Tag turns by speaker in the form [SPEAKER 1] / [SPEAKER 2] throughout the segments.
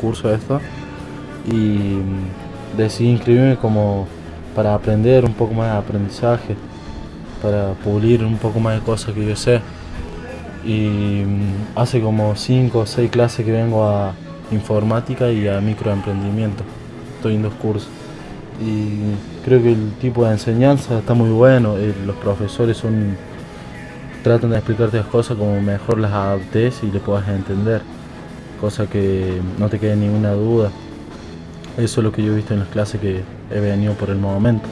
[SPEAKER 1] curso esto y decidí inscribirme como para aprender un poco más de aprendizaje, para pulir un poco más de cosas que yo sé. Y mm, hace como 5 o 6 clases que vengo a informática y a microemprendimiento. Estoy en dos cursos. Y creo que el tipo de enseñanza está muy bueno, eh, los profesores son tratan de explicarte las cosas como mejor las adaptes y le puedas entender, cosa que no te quede ninguna duda. Eso es lo que yo he visto en las clases que he venido por el momento.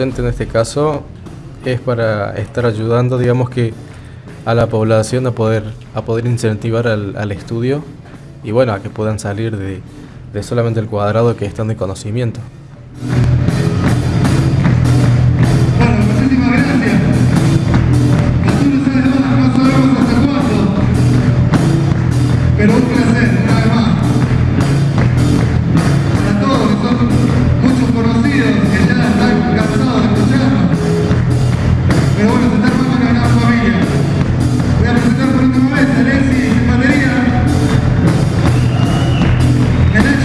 [SPEAKER 2] En este caso es para estar ayudando, digamos que a la población a poder, a poder incentivar al, estudio y bueno, a que puedan salir de, de solamente el cuadrado que están de conocimiento.
[SPEAKER 3] minutes.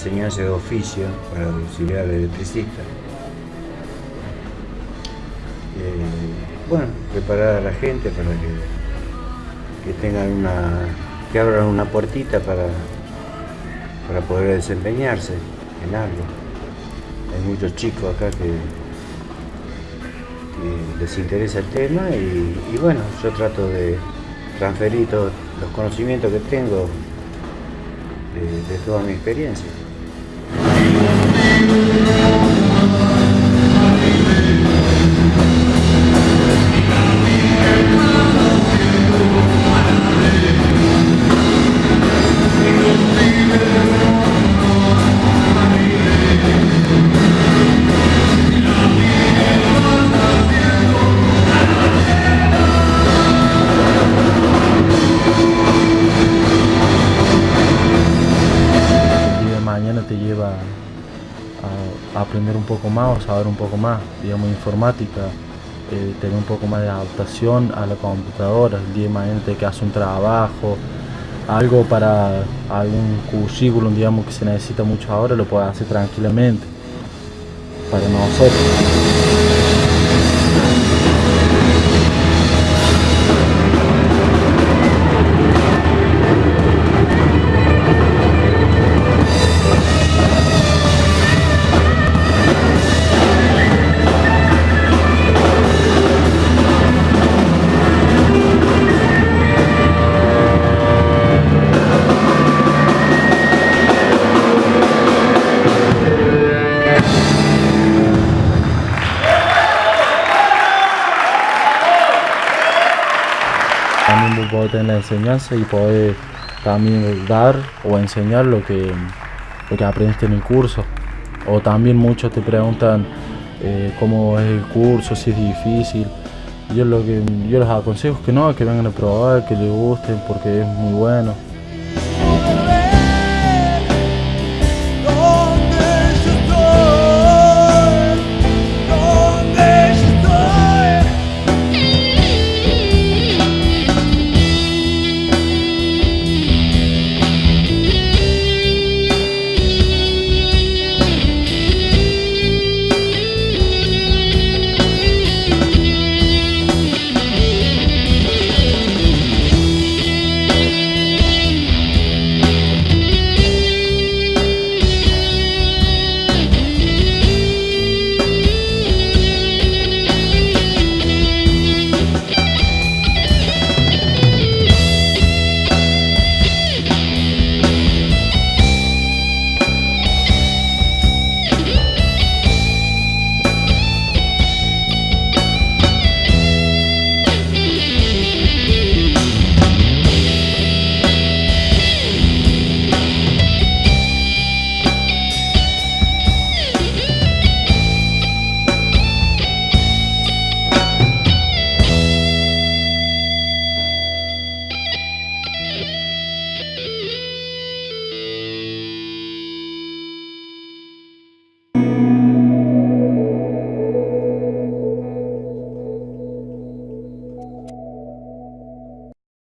[SPEAKER 3] Enseñanza de oficio para auxiliar electricista. Eh, bueno, preparar a la gente para que, que tengan una, que abran una puertita para, para poder desempeñarse en algo. Hay muchos chicos acá que, que les interesa el tema y, y bueno, yo trato de transferir todos los conocimientos que tengo de, de toda mi experiencia.
[SPEAKER 1] El aprender un poco más o saber un poco más, digamos, informática, eh, tener un poco más de adaptación a la computadora, el día de mañana te hace un trabajo, algo para algún currículum, digamos, que se necesita mucho ahora, lo puedes hacer tranquilamente, para nosotros. Podés tener la enseñanza y poder también dar o enseñar lo que, lo que aprendiste en el curso. O también muchos te preguntan eh, cómo es el curso, si es difícil. Yo lo que yo les aconsejo es que no, que vengan a probar, que les guste porque es muy bueno.